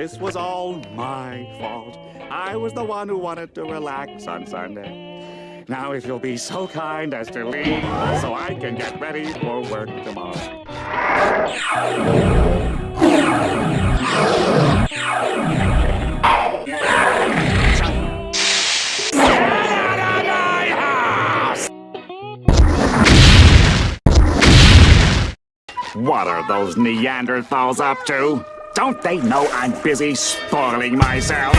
This was all my fault. I was the one who wanted to relax on Sunday. Now, if you'll be so kind as to leave so I can get ready for work tomorrow. What are those Neanderthals up to? Don't they know I'm busy spoiling myself?